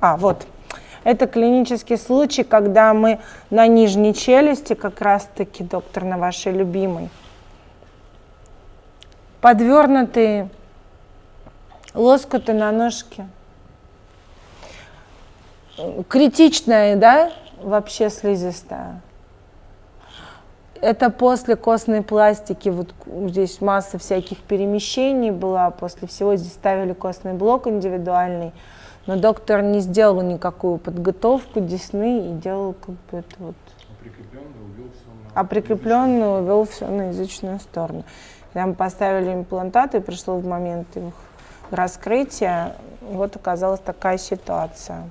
А, вот. Это клинический случай, когда мы на нижней челюсти, как раз-таки, доктор, на вашей любимой, подвернутые лоскуты на ножке. Критичная, да, вообще слизистая. Это после костной пластики, вот здесь масса всяких перемещений была, после всего здесь ставили костный блок индивидуальный, но доктор не сделал никакую подготовку десны и делал как бы это вот... А прикрепленный увел все на... А прикрепленный увел все на язычную сторону. Мы поставили имплантаты, пришло в момент их раскрытия, вот оказалась такая ситуация.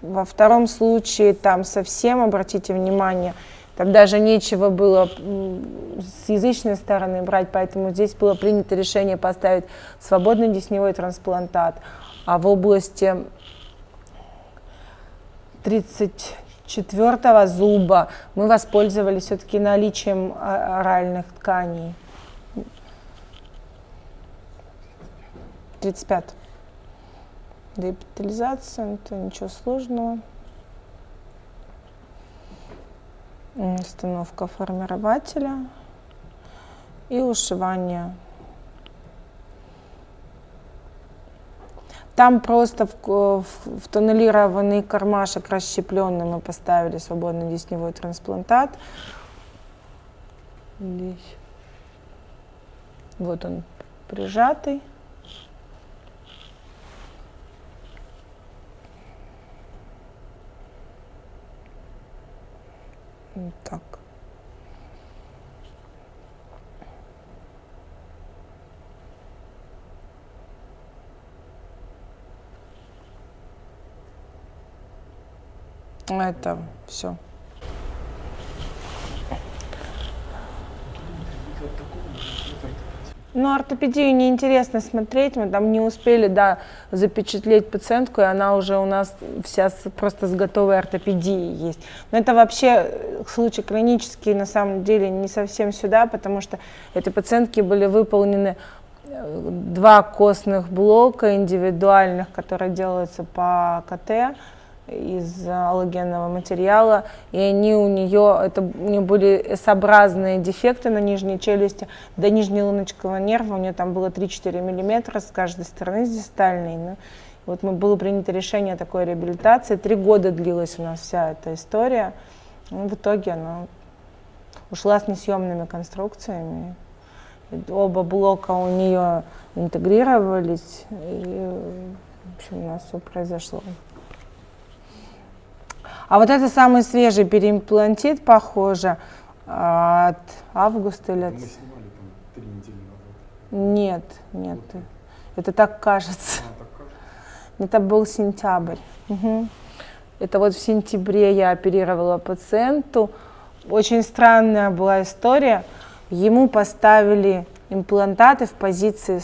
Во втором случае там совсем, обратите внимание, там даже нечего было с язычной стороны брать, поэтому здесь было принято решение поставить свободный десневой трансплантат. А в области 34 зуба мы воспользовались все-таки наличием оральных тканей. 35. Депитализация, это ничего сложного. Установка формирователя и ушивание. Там просто в, в, в тоннелированный кармашек расщепленный мы поставили свободный десневой трансплантат. Здесь. Вот он прижатый. Вот так. Это все. Ну, ортопедию неинтересно смотреть, мы там не успели, да, запечатлеть пациентку, и она уже у нас вся с, просто с готовой ортопедией есть. Но это вообще э, случай клинический, на самом деле, не совсем сюда, потому что эти пациентки были выполнены э, два костных блока индивидуальных, которые делаются по КТ, из аллогенного материала, и они у нее, это у нее были S-образные дефекты на нижней челюсти, до нижнелуночкового нерва у нее там было 3-4 миллиметра с каждой стороны дистальной. Ну, вот мы было принято решение о такой реабилитации, три года длилась у нас вся эта история, ну, в итоге она ушла с несъемными конструкциями, оба блока у нее интегрировались, и в общем у нас все произошло. А вот это самый свежий переимплантит, похоже, от августа или от... Мы снимали там три недели назад. Нет, нет. Вот. Это так кажется. А, так кажется. Это был сентябрь. Угу. Это вот в сентябре я оперировала пациенту. Очень странная была история. Ему поставили имплантаты в позиции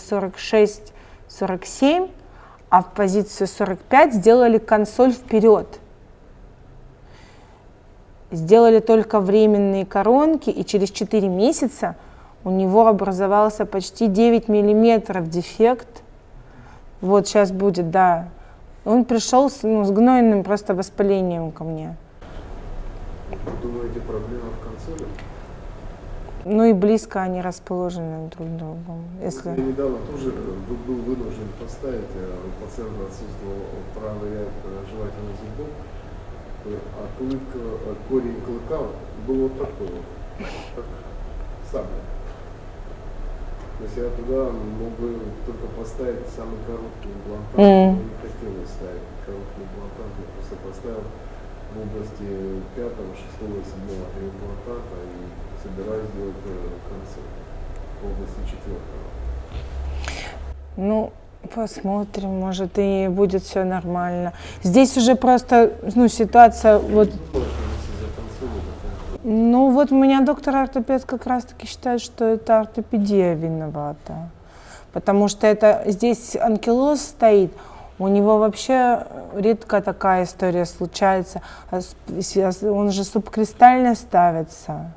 46-47, а в позицию 45 сделали консоль вперед сделали только временные коронки, и через 4 месяца у него образовался почти 9 миллиметров дефект. Вот сейчас будет, да. Он пришел с, ну, с гнойным просто воспалением ко мне. Вы думаете, проблема в конце? Ну и близко они расположены друг к другу. Если... Я недавно тоже был вынужден поставить, э, у пациента отсутствовал правый ряд э, жевательных зубов, а клык, э, корень клыка был вот такой вот, как сабля. То есть я туда мог бы только поставить самый короткий имплантат, mm. не хотел ставить короткий имплантат, я просто поставил в области пятого, шестого и седьмого имплантата и собираюсь сделать э, концерт в области четвертого. Ну, Посмотрим, может и будет все нормально. Здесь уже просто, ну, ситуация вот... Ну вот у меня доктор-ортопед как раз-таки считает, что это ортопедия виновата. Потому что это здесь анкилоз стоит, у него вообще редко такая история случается. А он же субкристально ставится.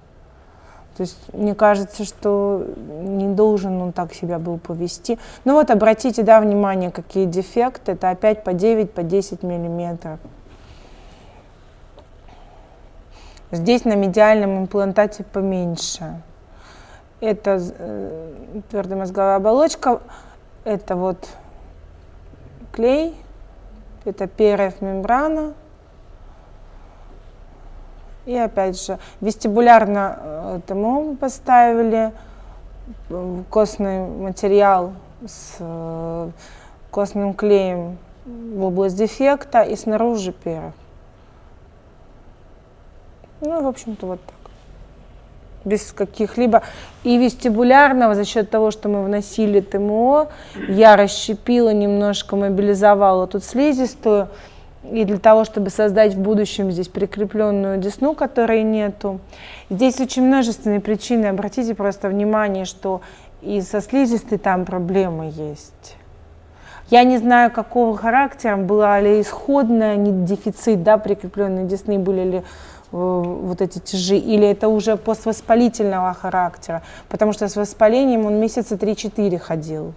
То есть мне кажется, что не должен он так себя был повести. Ну вот обратите да, внимание, какие дефекты. Это опять по 9, по 10 миллиметров. Здесь на медиальном имплантате поменьше. Это э, твердая мозговая оболочка, это вот клей, это ПРФ мембрана. И опять же, вестибулярно э, ТМО поставили, костный материал с э, костным клеем в область дефекта и снаружи ПРФ. Ну, в общем-то, вот так. Без каких-либо... И вестибулярного, за счет того, что мы вносили ТМО, я расщепила немножко, мобилизовала тут слизистую, и для того, чтобы создать в будущем здесь прикрепленную десну, которой нету. Здесь очень множественные причины. Обратите просто внимание, что и со слизистой там проблемы есть. Я не знаю, какого характера, была ли исходная не дефицит да, прикрепленной десны, были ли вот эти тяжи, или это уже поствоспалительного характера, потому что с воспалением он месяца 3-4 ходил.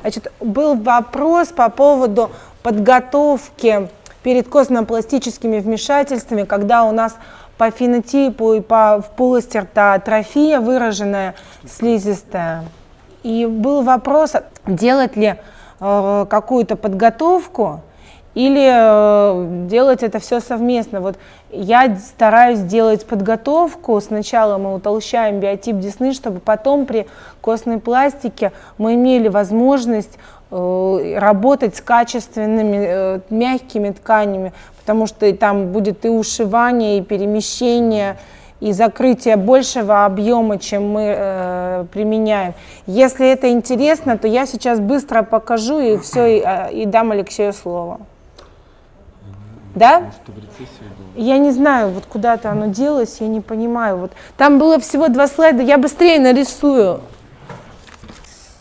Значит, был вопрос по поводу подготовки перед костно-пластическими вмешательствами, когда у нас по фенотипу и по, в полости рта атрофия выраженная слизистая. И был вопрос, делать ли э, какую-то подготовку, или э, делать это все совместно. Вот я стараюсь делать подготовку. Сначала мы утолщаем биотип десны, чтобы потом при костной пластике мы имели возможность работать с качественными э, мягкими тканями, потому что там будет и ушивание, и перемещение, и закрытие большего объема, чем мы э, применяем. Если это интересно, то я сейчас быстро покажу и все, и, э, и дам Алексею слово. Да? Я не знаю, вот куда-то оно делось, я не понимаю. Вот там было всего два слайда, я быстрее нарисую.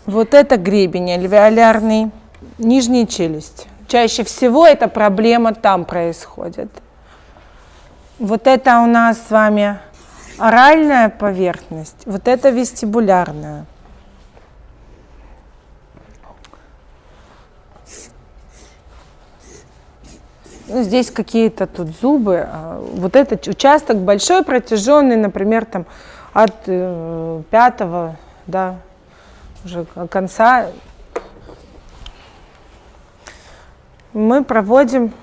Вот это гребень альвеолярный, нижняя челюсть. Чаще всего эта проблема там происходит. Вот это у нас с вами оральная поверхность, вот это вестибулярная. ну, здесь какие-то тут зубы. А вот этот участок большой, протяженный, например, там от э, пятого, да, уже конца. Мы проводим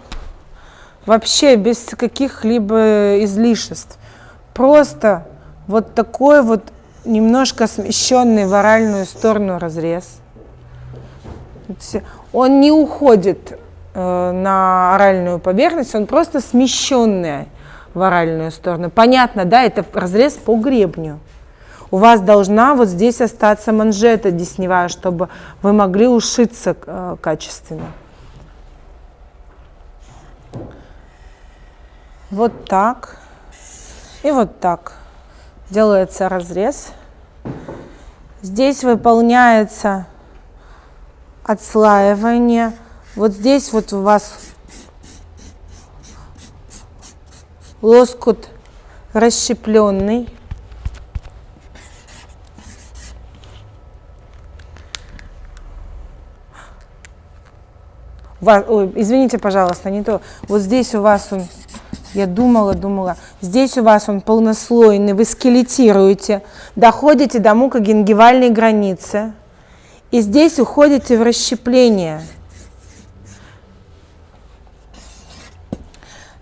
вообще без каких-либо излишеств. Просто вот такой вот немножко смещенный в оральную сторону разрез. Он не уходит Э, на оральную поверхность, он просто смещенный в оральную сторону. Понятно, да, это разрез по гребню. У вас должна вот здесь остаться манжета десневая, чтобы вы могли ушиться э, качественно. Вот так. И вот так делается разрез. Здесь выполняется отслаивание вот здесь вот у вас лоскут расщепленный. Ой, извините, пожалуйста, не то. Вот здесь у вас он, я думала, думала, здесь у вас он полнослойный, вы скелетируете, доходите до мукогенгивальной границы, и здесь уходите в расщепление.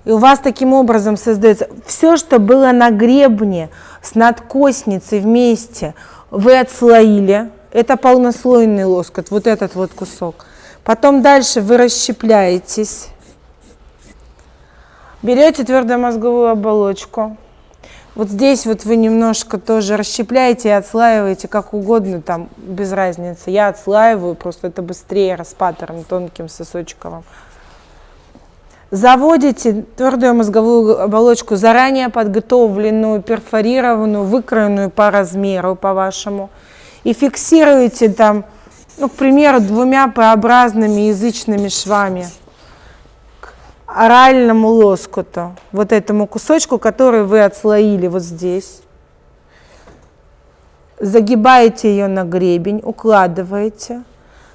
И у вас таким образом создается все, что было на гребне с надкосницей вместе, вы отслоили. Это полнослойный лоскут, вот этот вот кусок. Потом дальше вы расщепляетесь. Берете твердомозговую оболочку. Вот здесь вот вы немножко тоже расщепляете и отслаиваете как угодно, там без разницы. Я отслаиваю, просто это быстрее распатором тонким сосочковым. Заводите твердую мозговую оболочку, заранее подготовленную, перфорированную, выкроенную по размеру, по-вашему, и фиксируете там, ну, к примеру, двумя П-образными язычными швами. К оральному лоскуту, вот этому кусочку, который вы отслоили вот здесь. загибаете ее на гребень, укладываете,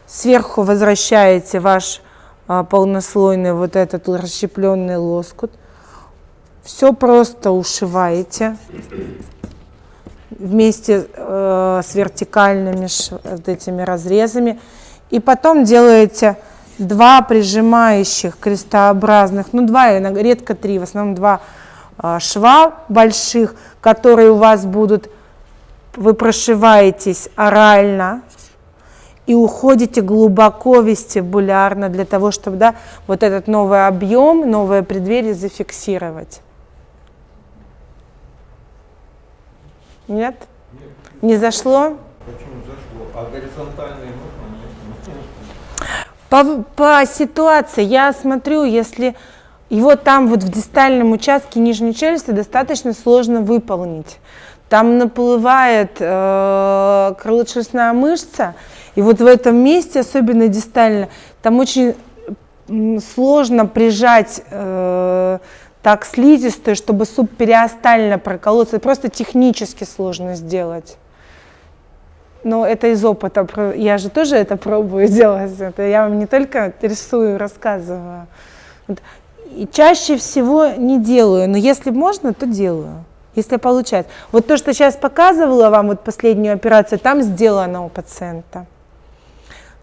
сверху возвращаете ваш а, полнослойный вот этот расщепленный лоскут, все просто ушиваете вместе э, с вертикальными вот этими разрезами. И потом делаете два прижимающих крестообразных, ну два, редко три, в основном два э, шва больших, которые у вас будут, вы прошиваетесь орально и уходите глубоко вестибулярно для того, чтобы да, вот этот новый объем, новое преддверие зафиксировать. Нет? Нет. Не зашло? Почему зашло? А горизонтальные по, по ситуации я смотрю, если его там вот в дистальном участке нижней челюсти достаточно сложно выполнить. Там наплывает э, крылочелюстная мышца, и вот в этом месте, особенно дистально, там очень сложно прижать э, так слизистую, чтобы субпериостально проколоться. Это просто технически сложно сделать. Но это из опыта. Я же тоже это пробую делать. Это я вам не только рисую, рассказываю. И чаще всего не делаю, но если можно, то делаю. Если получается. Вот то, что сейчас показывала вам, вот последнюю операцию, там сделано у пациента.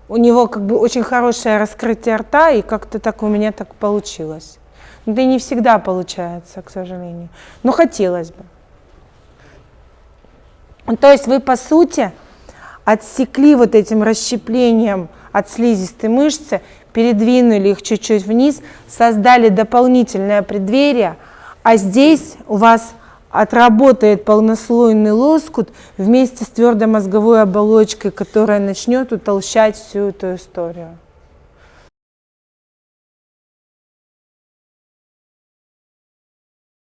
У него как бы очень хорошее раскрытие рта, и как-то так у меня так получилось. Да и не всегда получается, к сожалению. Но хотелось бы. То есть вы, по сути, отсекли вот этим расщеплением от слизистой мышцы, передвинули их чуть-чуть вниз, создали дополнительное преддверие, а здесь у вас отработает полнослойный лоскут вместе с твердой мозговой оболочкой, которая начнет утолщать всю эту историю.